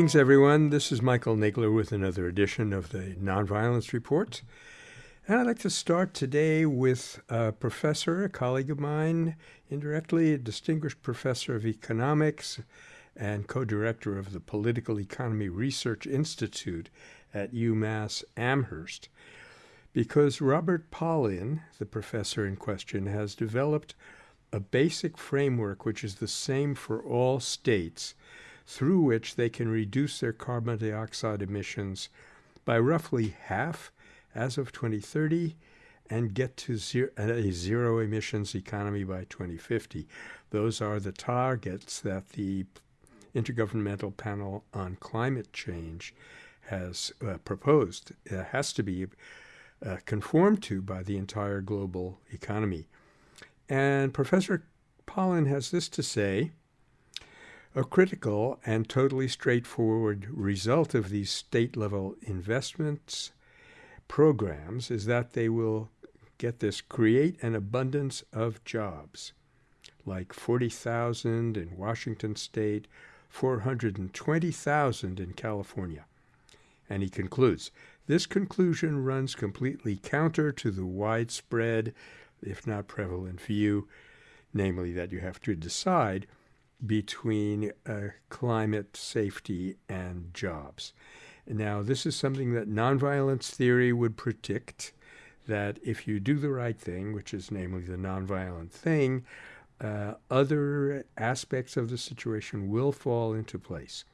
Greetings, everyone. This is Michael Nagler with another edition of the Nonviolence Report. And I'd like to start today with a professor, a colleague of mine, indirectly a distinguished professor of economics and co-director of the Political Economy Research Institute at UMass Amherst. Because Robert Pollin, the professor in question, has developed a basic framework which is the same for all states through which they can reduce their carbon dioxide emissions by roughly half as of 2030 and get to zero, a zero emissions economy by 2050. Those are the targets that the Intergovernmental Panel on Climate Change has uh, proposed. It has to be uh, conformed to by the entire global economy. And Professor Pollin has this to say a critical and totally straightforward result of these state level investments programs is that they will get this create an abundance of jobs, like 40,000 in Washington state, 420,000 in California. And he concludes this conclusion runs completely counter to the widespread, if not prevalent, view, namely that you have to decide between uh, climate safety and jobs. Now, this is something that nonviolence theory would predict that if you do the right thing, which is namely the nonviolent thing, uh, other aspects of the situation will fall into place.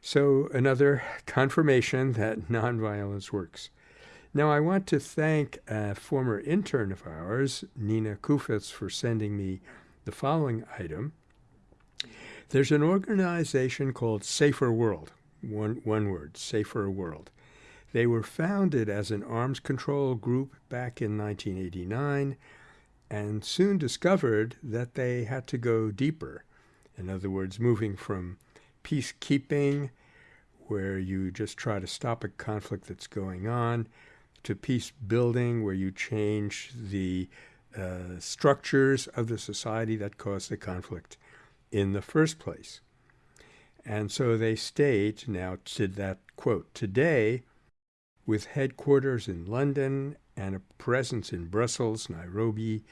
So, another confirmation that nonviolence works. Now, I want to thank a former intern of ours, Nina Kufitz, for sending me the following item. There's an organization called Saferworld, one, one word, Saferworld. They were founded as an arms control group back in 1989 and soon discovered that they had to go deeper. In other words, moving from peacekeeping, where you just try to stop a conflict that's going on, to peace building, where you change the uh, structures of the society that caused the conflict in the first place. And so they state now to that quote, today, with headquarters in London and a presence in Brussels, Nairobi,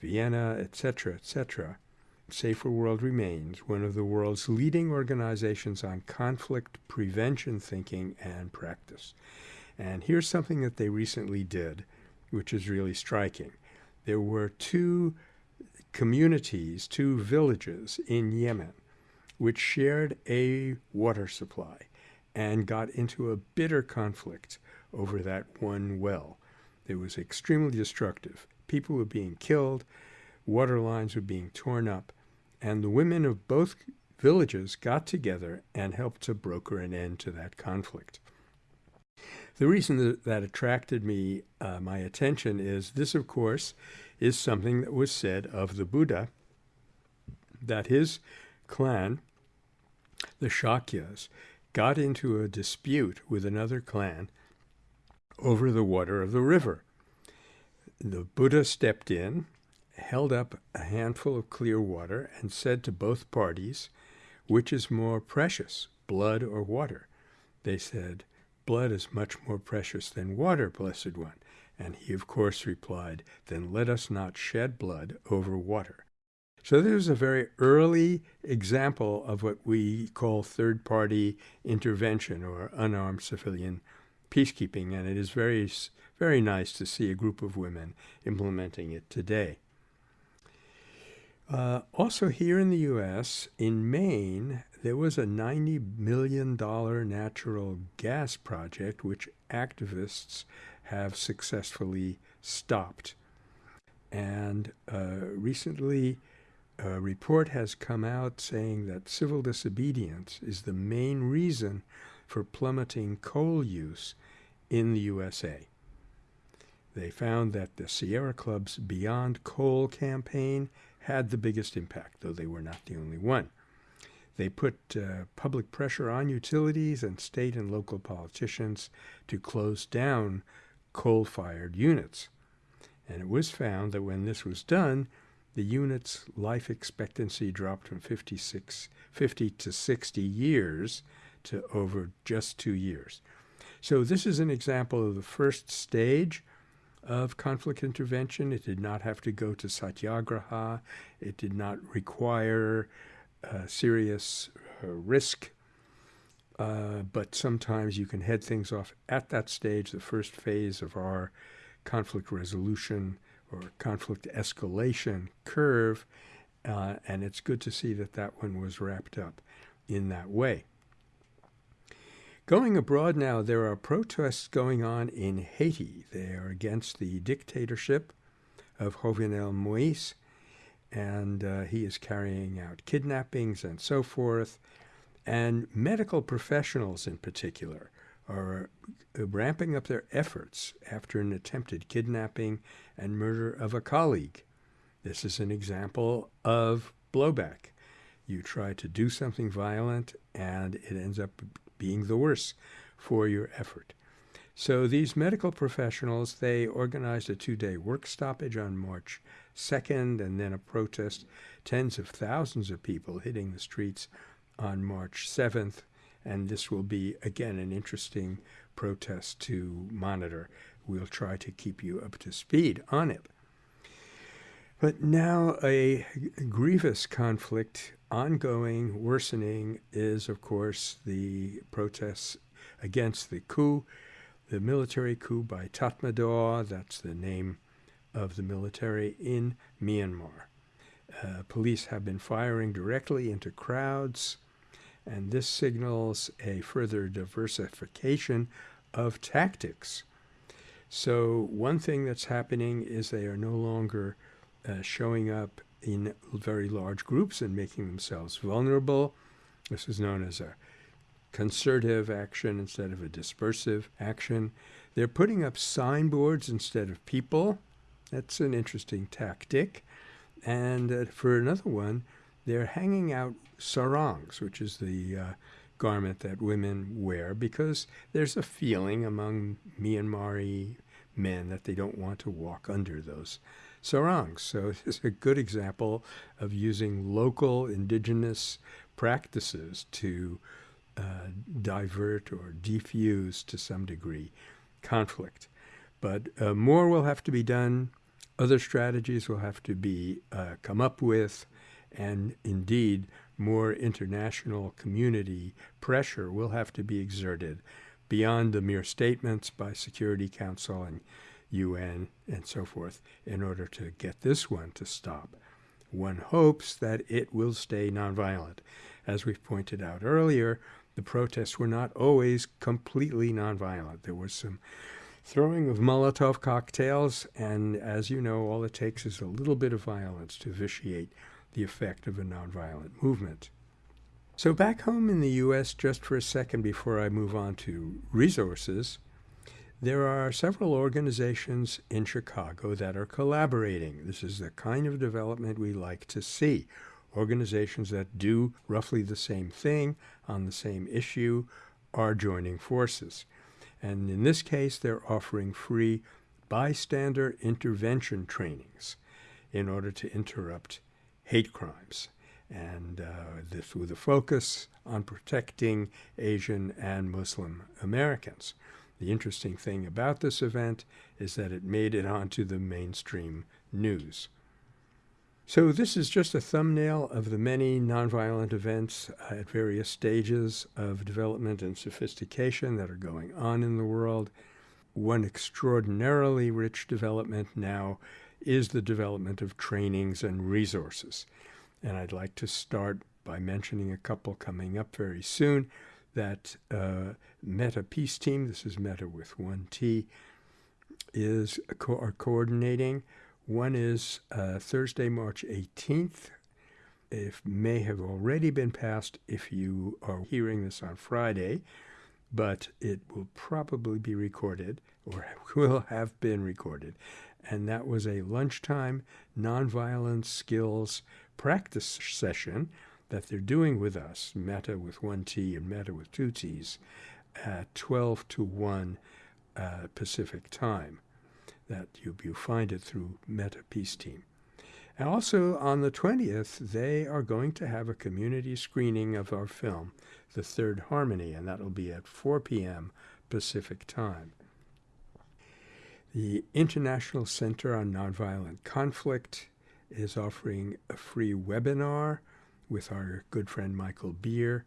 Vienna, etc., etc., Saferworld remains one of the world's leading organizations on conflict prevention thinking and practice. And here's something that they recently did, which is really striking. There were two communities, two villages in Yemen, which shared a water supply and got into a bitter conflict over that one well. It was extremely destructive. People were being killed, water lines were being torn up, and the women of both villages got together and helped to broker an end to that conflict. The reason that, that attracted me, uh, my attention, is this, of course, is something that was said of the Buddha, that his clan, the Shakyas, got into a dispute with another clan over the water of the river. The Buddha stepped in, held up a handful of clear water, and said to both parties, Which is more precious, blood or water? They said, Blood is much more precious than water, Blessed One. And he, of course, replied, Then let us not shed blood over water. So this is a very early example of what we call third-party intervention or unarmed civilian peacekeeping, and it is very, very nice to see a group of women implementing it today. Uh, also here in the U.S., in Maine, there was a $90 million natural gas project which activists have successfully stopped. And uh, recently, a report has come out saying that civil disobedience is the main reason for plummeting coal use in the USA. They found that the Sierra Club's Beyond Coal campaign had the biggest impact, though they were not the only one. They put uh, public pressure on utilities and state and local politicians to close down coal-fired units. And it was found that when this was done, the unit's life expectancy dropped from 56, 50 to 60 years to over just two years. So this is an example of the first stage of conflict intervention. It did not have to go to satyagraha. It did not require uh, serious uh, risk. Uh, but sometimes you can head things off at that stage, the first phase of our conflict resolution or conflict escalation curve. Uh, and it's good to see that that one was wrapped up in that way. Going abroad now, there are protests going on in Haiti. They are against the dictatorship of Jovenel Moise, and uh, he is carrying out kidnappings and so forth. And medical professionals, in particular, are ramping up their efforts after an attempted kidnapping and murder of a colleague. This is an example of blowback. You try to do something violent, and it ends up being the worse for your effort. So these medical professionals, they organized a two-day work stoppage on March 2nd and then a protest, tens of thousands of people hitting the streets on March 7th. And this will be, again, an interesting protest to monitor. We'll try to keep you up to speed on it. But now a grievous conflict ongoing, worsening, is, of course, the protests against the coup, the military coup by Tatmadaw. That's the name of the military in Myanmar. Uh, police have been firing directly into crowds, and this signals a further diversification of tactics. So, one thing that's happening is they are no longer uh, showing up in very large groups and making themselves vulnerable. This is known as a concertive action instead of a dispersive action. They're putting up signboards instead of people. That's an interesting tactic. And uh, for another one, they're hanging out sarongs, which is the uh, garment that women wear, because there's a feeling among Myanmari men that they don't want to walk under those sarongs. So it's a good example of using local indigenous practices to uh, divert or defuse to some degree conflict. But uh, more will have to be done. Other strategies will have to be uh, come up with, and indeed, more international community pressure will have to be exerted beyond the mere statements by Security Council and UN, and so forth, in order to get this one to stop. One hopes that it will stay nonviolent. As we've pointed out earlier, the protests were not always completely nonviolent. There was some throwing of Molotov cocktails, and as you know, all it takes is a little bit of violence to vitiate the effect of a nonviolent movement. So, back home in the U.S., just for a second before I move on to resources, there are several organizations in Chicago that are collaborating. This is the kind of development we like to see. Organizations that do roughly the same thing on the same issue are joining forces. And in this case, they're offering free bystander intervention trainings in order to interrupt hate crimes. And uh, this with a focus on protecting Asian and Muslim Americans. The interesting thing about this event is that it made it onto the mainstream news. So this is just a thumbnail of the many nonviolent events uh, at various stages of development and sophistication that are going on in the world. One extraordinarily rich development now is the development of trainings and resources. And I'd like to start by mentioning a couple coming up very soon that uh, Meta Peace Team, this is Meta with one T, is co- are coordinating. One is uh, Thursday, March 18th. It may have already been passed if you are hearing this on Friday, but it will probably be recorded or will have been recorded. And that was a lunchtime nonviolence skills practice session that they're doing with us, Meta with one T and Metta with two T's, at 12 to 1 uh, Pacific time. That you, you find it through Meta Peace Team. And also on the 20th, they are going to have a community screening of our film, The Third Harmony, and that'll be at 4 p.m. Pacific Time. The International Center on Nonviolent Conflict is offering a free webinar with our good friend Michael Beer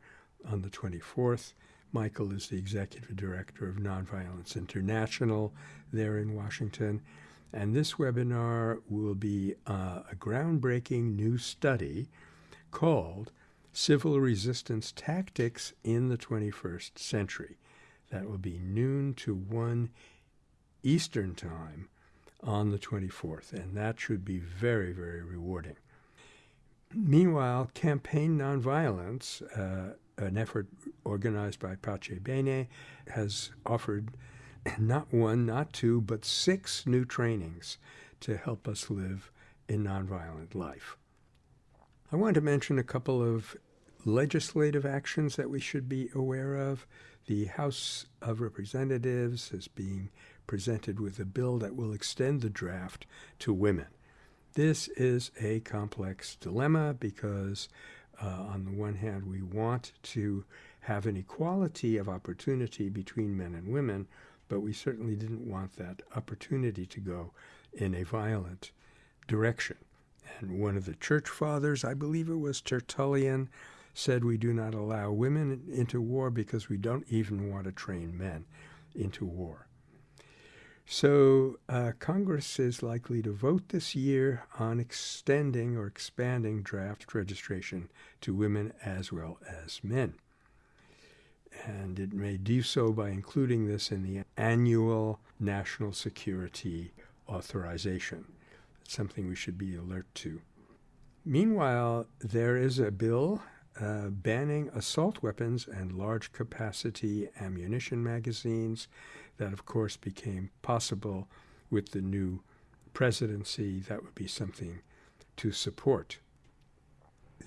on the 24th. Michael is the executive director of Nonviolence International there in Washington. And this webinar will be uh, a groundbreaking new study called Civil Resistance Tactics in the 21st Century. That will be noon to 1 Eastern Time on the 24th, and that should be very, very rewarding. Meanwhile, Campaign Nonviolence, uh, an effort organized by Pace Bene, has offered not one, not two, but six new trainings to help us live a nonviolent life. I want to mention a couple of legislative actions that we should be aware of. The House of Representatives is being presented with a bill that will extend the draft to women. This is a complex dilemma because, uh, on the one hand, we want to have an equality of opportunity between men and women, but we certainly didn't want that opportunity to go in a violent direction. And one of the church fathers, I believe it was Tertullian, said we do not allow women into war because we don't even want to train men into war. So uh, Congress is likely to vote this year on extending or expanding draft registration to women as well as men. And it may do so by including this in the annual national security authorization. It's something we should be alert to. Meanwhile, there is a bill uh, banning assault weapons and large capacity ammunition magazines that, of course, became possible with the new presidency. That would be something to support.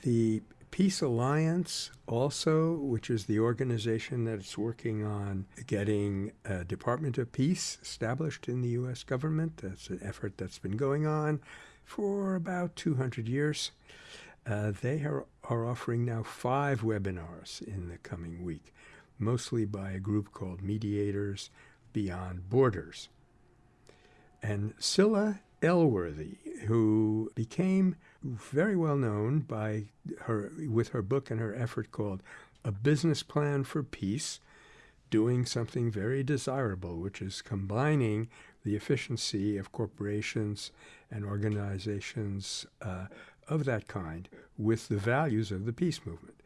The Peace Alliance, also, which is the organization that's working on getting a Department of Peace established in the U.S. government, that's an effort that's been going on for about 200 years. Uh, they are, are offering now five webinars in the coming week, mostly by a group called Mediators beyond borders. And Scilla Elworthy, who became very well known by her with her book and her effort called A Business Plan for Peace, doing something very desirable, which is combining the efficiency of corporations and organizations uh, of that kind with the values of the peace movement.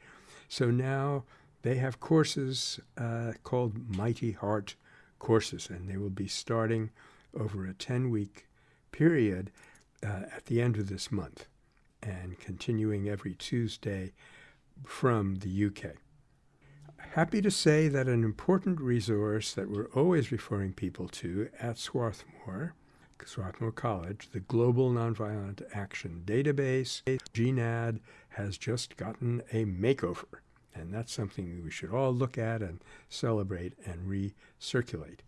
So now they have courses uh, called Mighty Heart courses, and they will be starting over a 10 week period uh, at the end of this month and continuing every Tuesday from the UK. Happy to say that an important resource that we're always referring people to at Swarthmore, Swarthmore College, the Global Nonviolent Action Database, GNAD, has just gotten a makeover. And that's something we should all look at and celebrate and recirculate.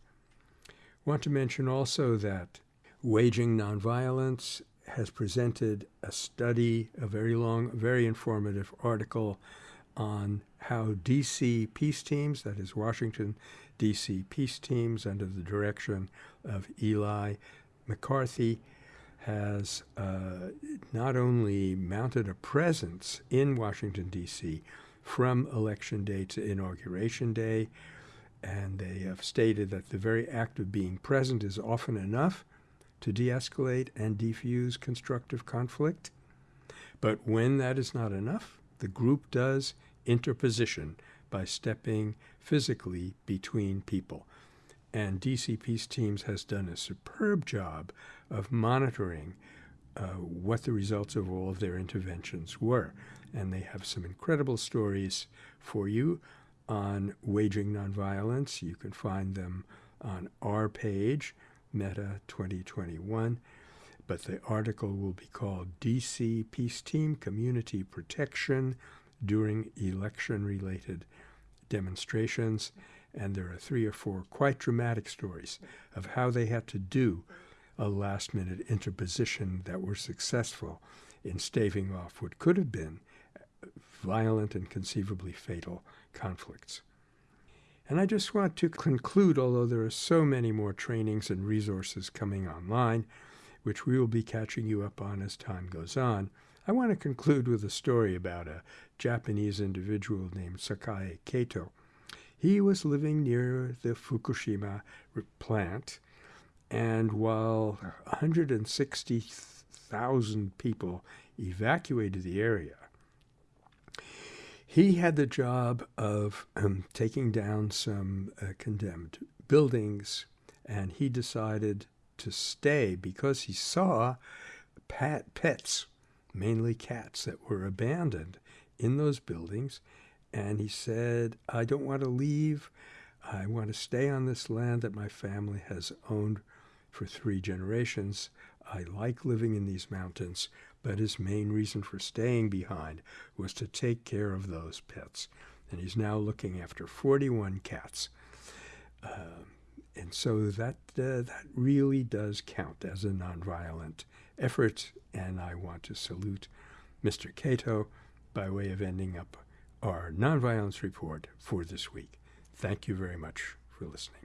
Want to mention also that Waging Nonviolence has presented a study, a very long, very informative article on how DC peace teams, that is Washington, DC peace teams under the direction of Eli McCarthy, has uh, not only mounted a presence in Washington, D.C., from election day to inauguration day. And they have stated that the very act of being present is often enough to de escalate and defuse constructive conflict. But when that is not enough, the group does interposition by stepping physically between people. And DC Peace Teams has done a superb job of monitoring uh, what the results of all of their interventions were and they have some incredible stories for you on waging nonviolence. You can find them on our page, Meta 2021. But the article will be called DC Peace Team Community Protection During Election Related Demonstrations. And there are three or four quite dramatic stories of how they had to do a last minute interposition that were successful in staving off what could have been violent and conceivably fatal conflicts. And I just want to conclude, although there are so many more trainings and resources coming online, which we will be catching you up on as time goes on, I want to conclude with a story about a Japanese individual named Sakae Kato. He was living near the Fukushima plant, and while 160,000 people evacuated the area, he had the job of um, taking down some uh, condemned buildings, and he decided to stay because he saw pet, pets, mainly cats, that were abandoned in those buildings. And he said, I don't want to leave. I want to stay on this land that my family has owned for three generations. I like living in these mountains, but his main reason for staying behind was to take care of those pets. And he's now looking after 41 cats. Uh, and so that uh, that really does count as a nonviolent effort, and I want to salute Mr. Kato by way of ending up our nonviolence report for this week. Thank you very much for listening.